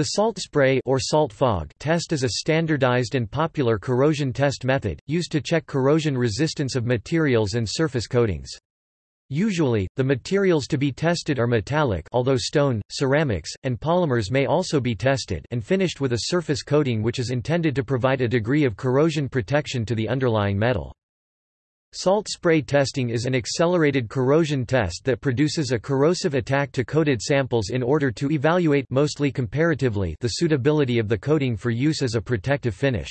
The salt spray or salt fog test is a standardized and popular corrosion test method, used to check corrosion resistance of materials and surface coatings. Usually, the materials to be tested are metallic although stone, ceramics, and polymers may also be tested and finished with a surface coating which is intended to provide a degree of corrosion protection to the underlying metal. Salt spray testing is an accelerated corrosion test that produces a corrosive attack to coated samples in order to evaluate mostly comparatively the suitability of the coating for use as a protective finish.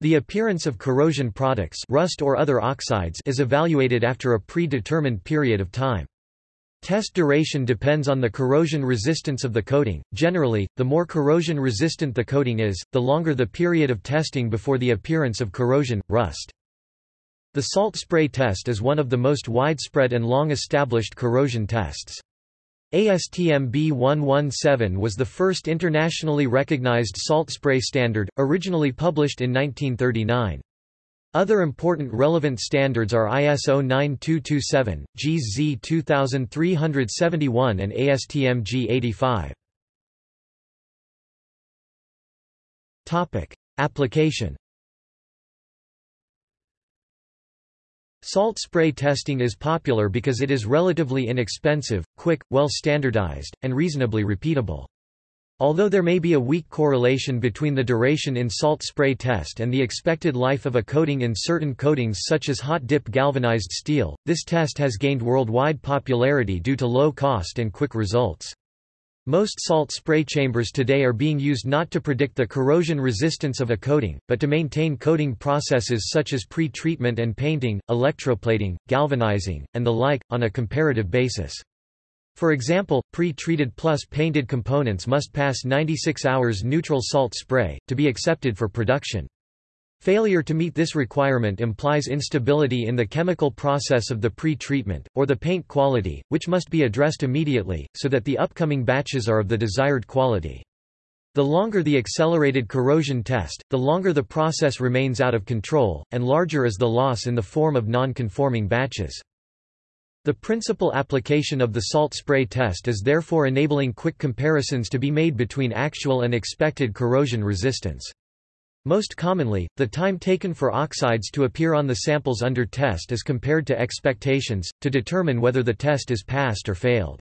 The appearance of corrosion products rust or other oxides is evaluated after a predetermined period of time. Test duration depends on the corrosion resistance of the coating. Generally, the more corrosion resistant the coating is, the longer the period of testing before the appearance of corrosion, rust. The salt spray test is one of the most widespread and long-established corrosion tests. ASTM B117 was the first internationally recognized salt spray standard, originally published in 1939. Other important relevant standards are ISO 9227, JIS Z 2371 and ASTM G85. Application Salt spray testing is popular because it is relatively inexpensive, quick, well standardized, and reasonably repeatable. Although there may be a weak correlation between the duration in salt spray test and the expected life of a coating in certain coatings such as hot dip galvanized steel, this test has gained worldwide popularity due to low cost and quick results. Most salt spray chambers today are being used not to predict the corrosion resistance of a coating, but to maintain coating processes such as pre-treatment and painting, electroplating, galvanizing, and the like, on a comparative basis. For example, pre-treated plus painted components must pass 96 hours neutral salt spray, to be accepted for production. Failure to meet this requirement implies instability in the chemical process of the pre-treatment, or the paint quality, which must be addressed immediately, so that the upcoming batches are of the desired quality. The longer the accelerated corrosion test, the longer the process remains out of control, and larger is the loss in the form of non-conforming batches. The principal application of the salt spray test is therefore enabling quick comparisons to be made between actual and expected corrosion resistance. Most commonly, the time taken for oxides to appear on the samples under test is compared to expectations, to determine whether the test is passed or failed.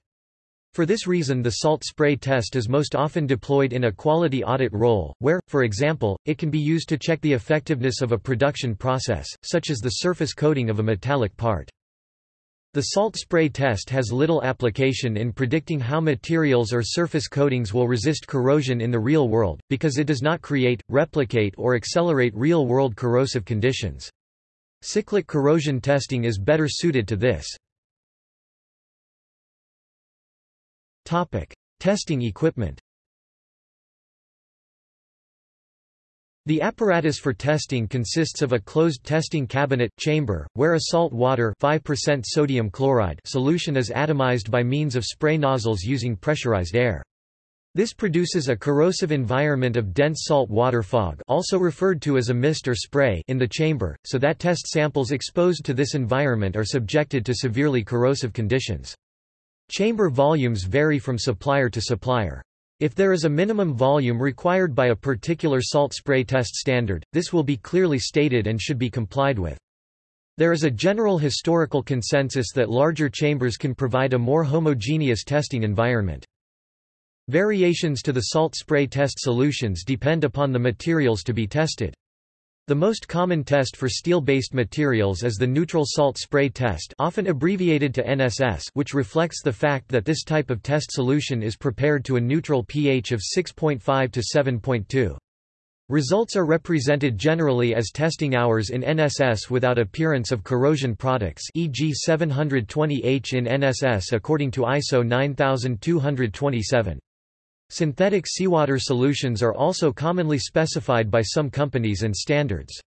For this reason the salt spray test is most often deployed in a quality audit role, where, for example, it can be used to check the effectiveness of a production process, such as the surface coating of a metallic part. The salt spray test has little application in predicting how materials or surface coatings will resist corrosion in the real world, because it does not create, replicate or accelerate real-world corrosive conditions. Cyclic corrosion testing is better suited to this. Testing equipment The apparatus for testing consists of a closed testing cabinet chamber, where a salt water 5% sodium chloride solution is atomized by means of spray nozzles using pressurized air. This produces a corrosive environment of dense salt water fog also referred to as a mist or spray in the chamber, so that test samples exposed to this environment are subjected to severely corrosive conditions. Chamber volumes vary from supplier to supplier. If there is a minimum volume required by a particular salt spray test standard, this will be clearly stated and should be complied with. There is a general historical consensus that larger chambers can provide a more homogeneous testing environment. Variations to the salt spray test solutions depend upon the materials to be tested. The most common test for steel-based materials is the neutral salt spray test often abbreviated to NSS which reflects the fact that this type of test solution is prepared to a neutral pH of 6.5 to 7.2. Results are represented generally as testing hours in NSS without appearance of corrosion products e.g. 720H in NSS according to ISO 9227. Synthetic seawater solutions are also commonly specified by some companies and standards.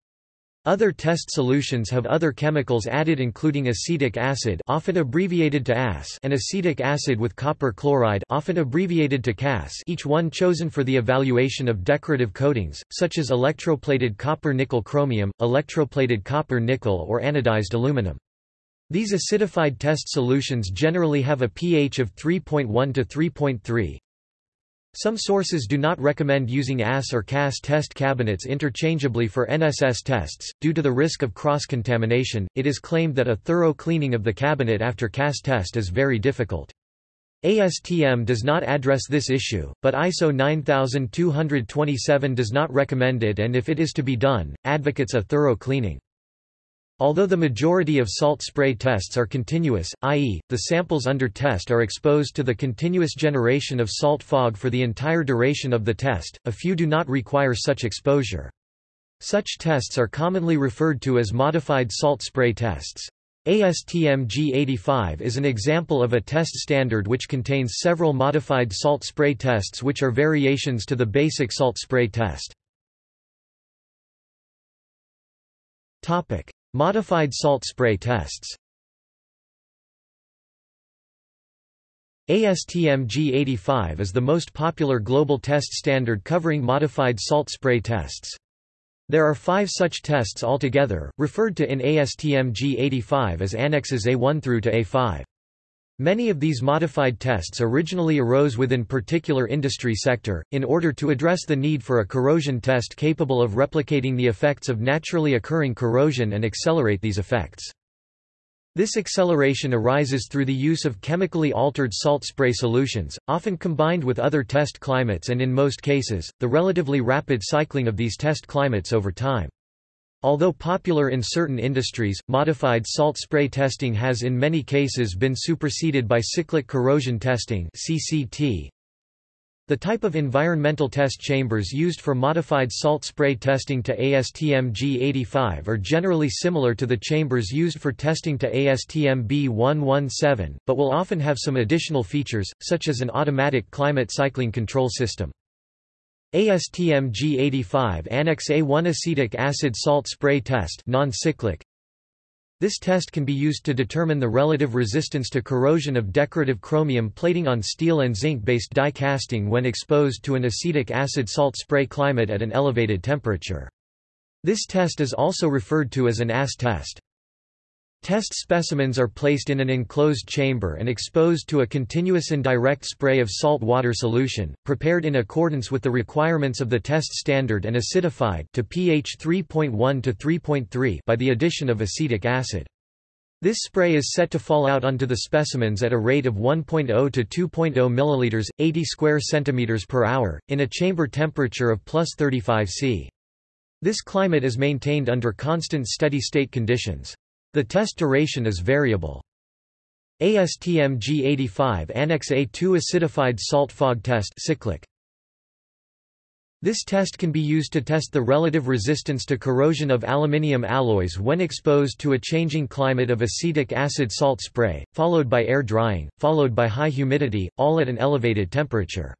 Other test solutions have other chemicals added including acetic acid often abbreviated to AS and acetic acid with copper chloride often abbreviated to CAS each one chosen for the evaluation of decorative coatings, such as electroplated copper-nickel chromium, electroplated copper-nickel or anodized aluminum. These acidified test solutions generally have a pH of 3.1 to 3.3, Some sources do not recommend using AS or CAS test cabinets interchangeably for NSS tests. Due to the risk of cross contamination, it is claimed that a thorough cleaning of the cabinet after CAS test is very difficult. ASTM does not address this issue, but ISO 9227 does not recommend it and if it is to be done, advocates a thorough cleaning. Although the majority of salt spray tests are continuous, i.e., the samples under test are exposed to the continuous generation of salt fog for the entire duration of the test, a few do not require such exposure. Such tests are commonly referred to as modified salt spray tests. ASTM G85 is an example of a test standard which contains several modified salt spray tests which are variations to the basic salt spray test. Topic: Modified salt spray tests ASTM G85 is the most popular global test standard covering modified salt spray tests. There are five such tests altogether, referred to in ASTM G85 as Annexes A1 through to A5. Many of these modified tests originally arose within particular industry sector, in order to address the need for a corrosion test capable of replicating the effects of naturally occurring corrosion and accelerate these effects. This acceleration arises through the use of chemically altered salt spray solutions, often combined with other test climates and in most cases, the relatively rapid cycling of these test climates over time. Although popular in certain industries, modified salt spray testing has in many cases been superseded by cyclic corrosion testing CCT. The type of environmental test chambers used for modified salt spray testing to ASTM G85 are generally similar to the chambers used for testing to ASTM B117, but will often have some additional features, such as an automatic climate cycling control system. ASTM G85 Annex A1 acetic acid salt spray test non-cyclic This test can be used to determine the relative resistance to corrosion of decorative chromium plating on steel and zinc-based die casting when exposed to an acetic acid salt spray climate at an elevated temperature. This test is also referred to as an AS test. Test specimens are placed in an enclosed chamber and exposed to a continuous indirect spray of salt water solution, prepared in accordance with the requirements of the test standard and acidified to pH 3.1 to 3.3 by the addition of acetic acid. This spray is set to fall out onto the specimens at a rate of 1.0 to 2.0 milliliters, 80 square centimeters per hour, in a chamber temperature of plus 35 C. This climate is maintained under constant steady-state conditions. The test duration is variable. ASTM G85 Annex A2 acidified salt fog test cyclic. This test can be used to test the relative resistance to corrosion of aluminium alloys when exposed to a changing climate of acetic acid salt spray, followed by air drying, followed by high humidity, all at an elevated temperature.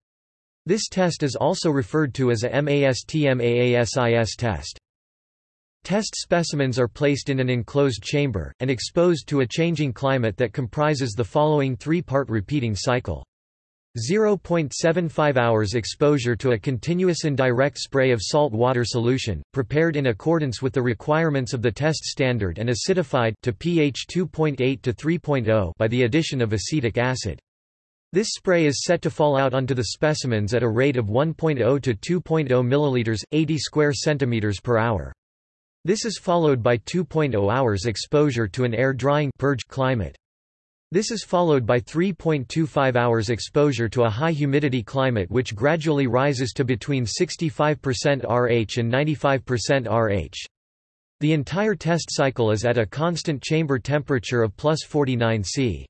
This test is also referred to as a MASTM AASIS test. Test specimens are placed in an enclosed chamber, and exposed to a changing climate that comprises the following three-part repeating cycle. 0.75 hours exposure to a continuous indirect spray of salt water solution, prepared in accordance with the requirements of the test standard and acidified to pH 2.8 to 3.0 by the addition of acetic acid. This spray is set to fall out onto the specimens at a rate of 1.0 to 2.0 milliliters, 80 square centimeters per hour. This is followed by 2.0 hours exposure to an air-drying purge climate. This is followed by 3.25 hours exposure to a high-humidity climate which gradually rises to between 65% RH and 95% RH. The entire test cycle is at a constant chamber temperature of plus 49 C.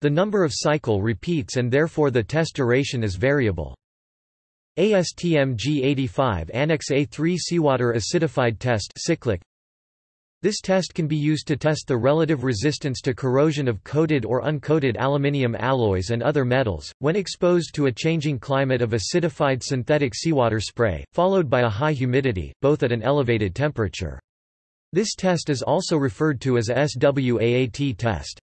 The number of cycle repeats and therefore the test duration is variable. ASTM G85 Annex A3 Seawater Acidified Test cyclic. This test can be used to test the relative resistance to corrosion of coated or uncoated aluminium alloys and other metals, when exposed to a changing climate of acidified synthetic seawater spray, followed by a high humidity, both at an elevated temperature. This test is also referred to as a SWAAT test.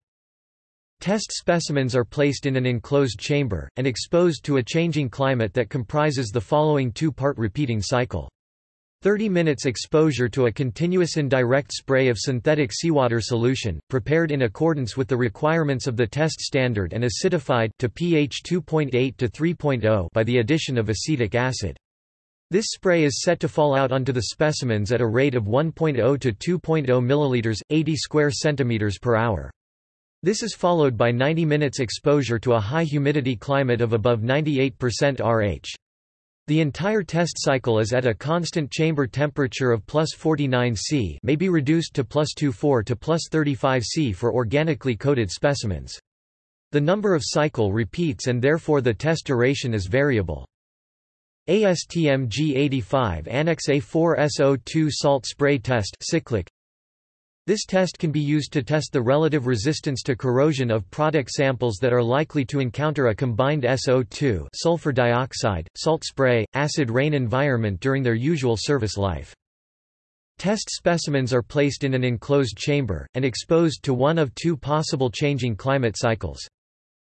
Test specimens are placed in an enclosed chamber, and exposed to a changing climate that comprises the following two-part repeating cycle. 30 minutes exposure to a continuous indirect spray of synthetic seawater solution, prepared in accordance with the requirements of the test standard and acidified to pH 2.8 to 3.0 by the addition of acetic acid. This spray is set to fall out onto the specimens at a rate of 1.0 to 2.0 ml 80 square centimeters per hour. This is followed by 90 minutes exposure to a high humidity climate of above 98% RH. The entire test cycle is at a constant chamber temperature of plus 49 C may be reduced to plus 24 to plus 35 C for organically coated specimens. The number of cycle repeats and therefore the test duration is variable. ASTM G85 Annex A4 SO2 salt spray test cyclic this test can be used to test the relative resistance to corrosion of product samples that are likely to encounter a combined SO2 sulfur dioxide, salt spray, acid rain environment during their usual service life. Test specimens are placed in an enclosed chamber, and exposed to one of two possible changing climate cycles.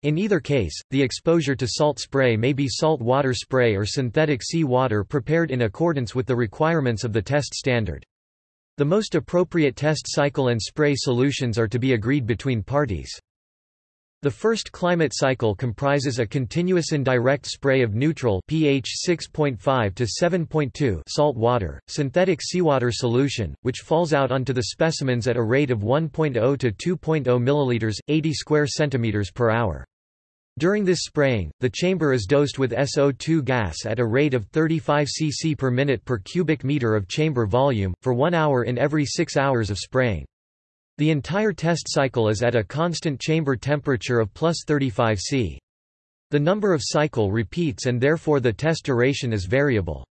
In either case, the exposure to salt spray may be salt water spray or synthetic sea water prepared in accordance with the requirements of the test standard. The most appropriate test cycle and spray solutions are to be agreed between parties. The first climate cycle comprises a continuous indirect spray of neutral pH 6.5 to 7.2 salt water, synthetic seawater solution, which falls out onto the specimens at a rate of 1.0 to 2.0 ml 80 square centimeters per hour. During this spraying, the chamber is dosed with SO2 gas at a rate of 35 cc per minute per cubic meter of chamber volume, for one hour in every six hours of spraying. The entire test cycle is at a constant chamber temperature of plus 35 C. The number of cycle repeats and therefore the test duration is variable.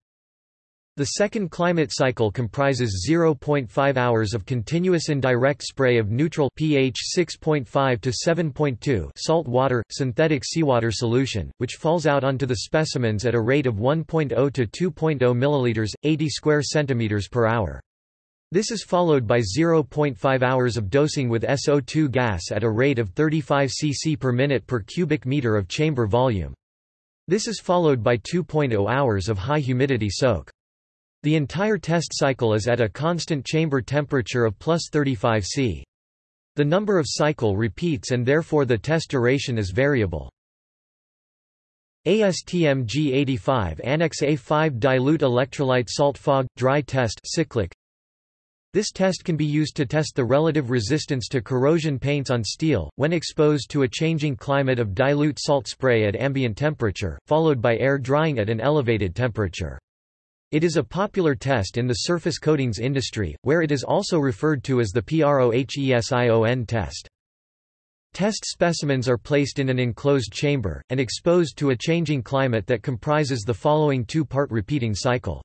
The second climate cycle comprises 0.5 hours of continuous indirect spray of neutral pH 6.5 to 7.2 salt water, synthetic seawater solution, which falls out onto the specimens at a rate of 1.0 to 2.0 milliliters, 80 square centimeters per hour. This is followed by 0.5 hours of dosing with SO2 gas at a rate of 35 cc per minute per cubic meter of chamber volume. This is followed by 2.0 hours of high humidity soak. The entire test cycle is at a constant chamber temperature of plus 35 C. The number of cycle repeats and therefore the test duration is variable. ASTM G85 Annex A5 Dilute electrolyte salt fog, dry test cyclic. This test can be used to test the relative resistance to corrosion paints on steel, when exposed to a changing climate of dilute salt spray at ambient temperature, followed by air drying at an elevated temperature. It is a popular test in the surface coatings industry, where it is also referred to as the PROHESION test. Test specimens are placed in an enclosed chamber, and exposed to a changing climate that comprises the following two-part repeating cycle.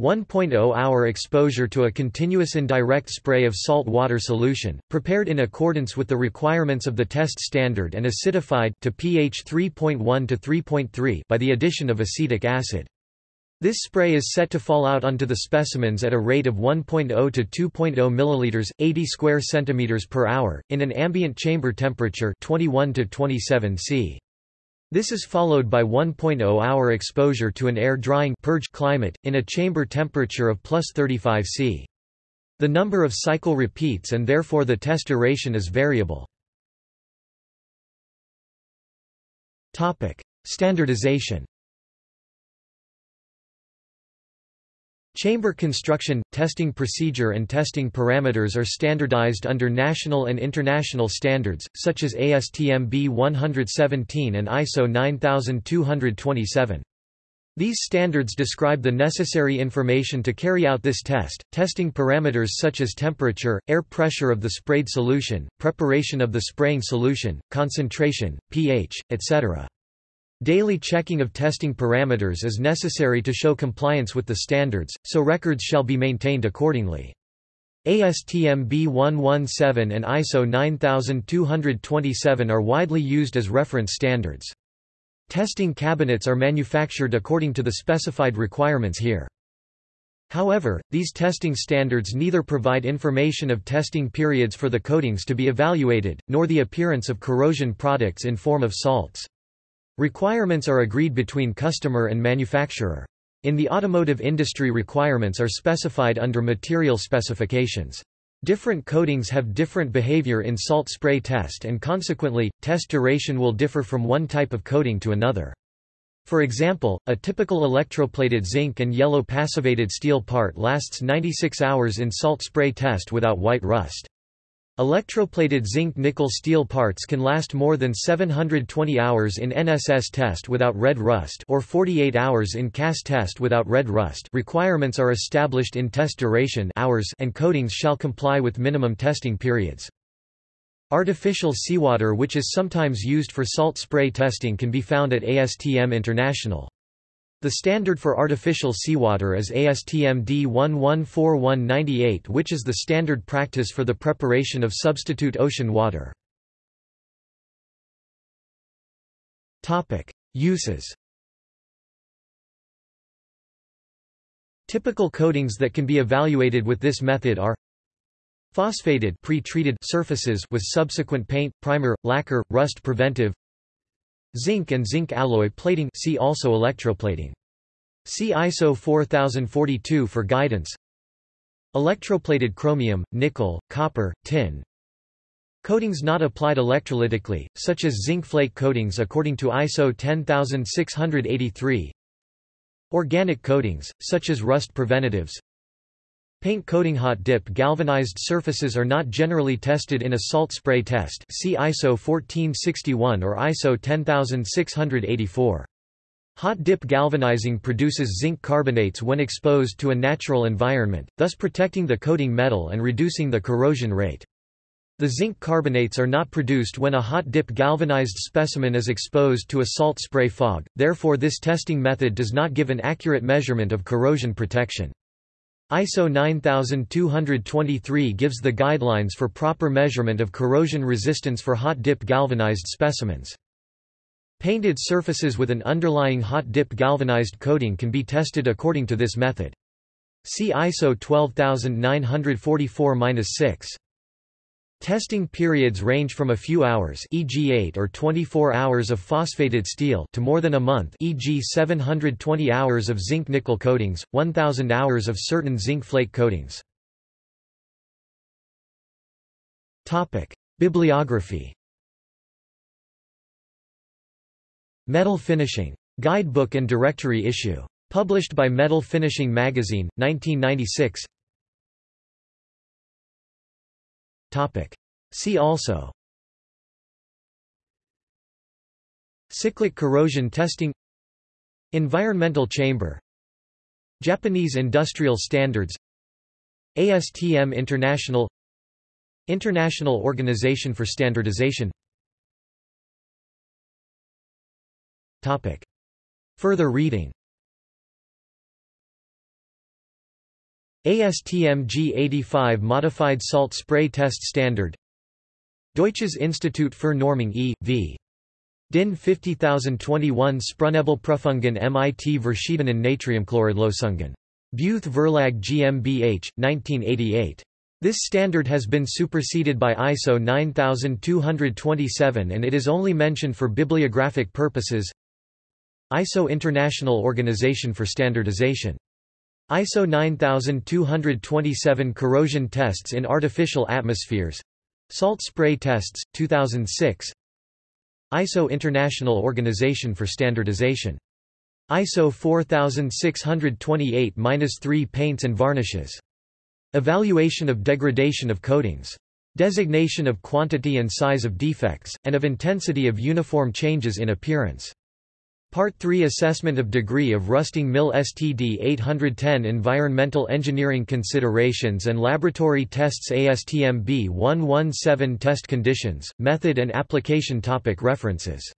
1.0 hour exposure to a continuous indirect spray of salt water solution, prepared in accordance with the requirements of the test standard and acidified to pH 3.1 to 3.3 by the addition of acetic acid. This spray is set to fall out onto the specimens at a rate of 1.0 to 2.0 milliliters, 80 square centimeters per hour, in an ambient chamber temperature 21 to 27 C. This is followed by 1.0 hour exposure to an air drying purge climate, in a chamber temperature of plus 35 C. The number of cycle repeats and therefore the test duration is variable. Topic: Standardization Chamber construction, testing procedure and testing parameters are standardized under national and international standards, such as ASTM B117 and ISO 9227. These standards describe the necessary information to carry out this test, testing parameters such as temperature, air pressure of the sprayed solution, preparation of the spraying solution, concentration, pH, etc. Daily checking of testing parameters is necessary to show compliance with the standards, so records shall be maintained accordingly. ASTM B117 and ISO 9227 are widely used as reference standards. Testing cabinets are manufactured according to the specified requirements here. However, these testing standards neither provide information of testing periods for the coatings to be evaluated, nor the appearance of corrosion products in form of salts. Requirements are agreed between customer and manufacturer. In the automotive industry requirements are specified under material specifications. Different coatings have different behavior in salt spray test and consequently, test duration will differ from one type of coating to another. For example, a typical electroplated zinc and yellow passivated steel part lasts 96 hours in salt spray test without white rust. Electroplated zinc-nickel steel parts can last more than 720 hours in NSS test without red rust or 48 hours in CAS test without red rust requirements are established in test duration hours and coatings shall comply with minimum testing periods. Artificial seawater which is sometimes used for salt spray testing can be found at ASTM International. The standard for artificial seawater is ASTM D114198 which is the standard practice for the preparation of substitute ocean water. Uses Typical coatings that can be evaluated with this method are Phosphated pre-treated surfaces with subsequent paint, primer, lacquer, rust preventive Zinc and zinc alloy plating see also electroplating. See ISO 4042 for guidance. Electroplated chromium, nickel, copper, tin. Coatings not applied electrolytically, such as zinc flake coatings according to ISO 10683. Organic coatings, such as rust preventatives. Paint coating hot dip galvanized surfaces are not generally tested in a salt spray test see ISO 1461 or ISO 10684. Hot dip galvanizing produces zinc carbonates when exposed to a natural environment, thus protecting the coating metal and reducing the corrosion rate. The zinc carbonates are not produced when a hot dip galvanized specimen is exposed to a salt spray fog, therefore this testing method does not give an accurate measurement of corrosion protection. ISO 9223 gives the guidelines for proper measurement of corrosion resistance for hot dip galvanized specimens. Painted surfaces with an underlying hot dip galvanized coating can be tested according to this method. See ISO 12944-6. Testing periods range from a few hours e.g. 8 or 24 hours of phosphated steel to more than a month e.g. 720 hours of zinc-nickel coatings, 1000 hours of certain zinc flake coatings. Topic: Bibliography. Metal Finishing. Guidebook and Directory issue. Published by Metal Finishing Magazine, 1996 See also. Cyclic corrosion testing. Environmental chamber. Japanese industrial standards. ASTM International. International Organization for Standardization. Topic. Further reading ASTM G85 Modified Salt Spray Test Standard Deutsches Institut für Normung e.V. DIN 50021 Sprühnebelprüfungen MIT Verschiedenen Natriumchloridlösungen. Beuth Verlag GmbH, 1988. This standard has been superseded by ISO 9227 and it is only mentioned for bibliographic purposes ISO International Organization for Standardization ISO 9227 Corrosion tests in artificial atmospheres Salt spray tests, 2006 ISO International Organization for Standardization. ISO 4628-3 Paints and varnishes. Evaluation of degradation of coatings. Designation of quantity and size of defects, and of intensity of uniform changes in appearance. Part 3 Assessment of Degree of Rusting MIL STD 810 Environmental Engineering Considerations and Laboratory Tests ASTM B117 Test Conditions, Method and Application topic References